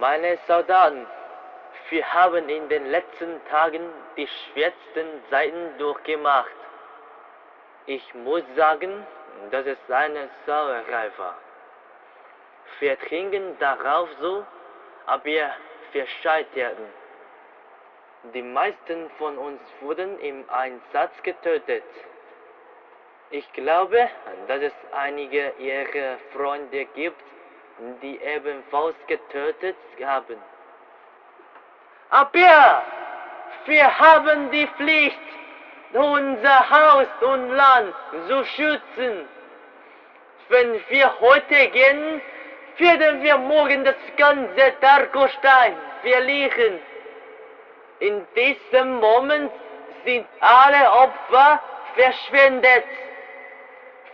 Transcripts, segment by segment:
Meine Soldaten, wir haben in den letzten Tagen die schwersten Zeiten durchgemacht. Ich muss sagen, dass es eine Sauerei war. Wir trinken darauf so, aber wir scheiterten. Die meisten von uns wurden im Einsatz getötet. Ich glaube, dass es einige ihrer Freunde gibt, die ebenfalls getötet haben. Aber wir haben die Pflicht, unser Haus und Land zu schützen. Wenn wir heute gehen, werden wir morgen das ganze Darkostein verlieren. In diesem Moment sind alle Opfer verschwendet.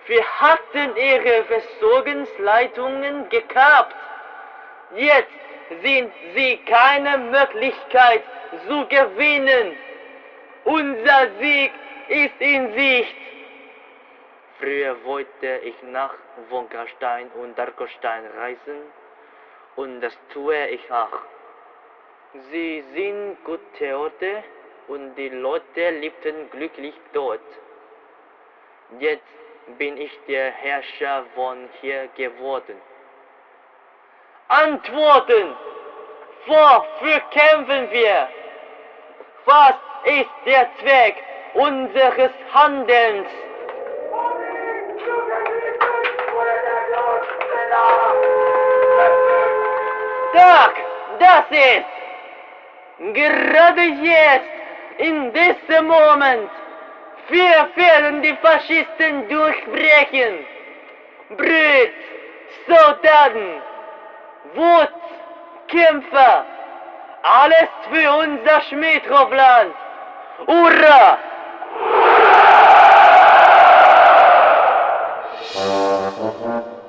Wir hatten ihre Versorgungsleitungen gekappt. Jetzt sind sie keine Möglichkeit zu gewinnen. Unser Sieg ist in Sicht. Früher wollte ich nach Wonkastein und Darkostein reisen und das tue ich auch. Sie sind gute Orte und die Leute lebten glücklich dort. Jetzt bin ich der Herrscher von hier geworden. Antworten! Wofür kämpfen wir? Was ist der Zweck unseres Handelns? Sag, das ist gerade jetzt, in diesem Moment, wir werden die Faschisten durchbrechen. Brüder, Soldaten, Wut, Kämpfer, alles für unser Schmidhofland. Hurra! Hurra!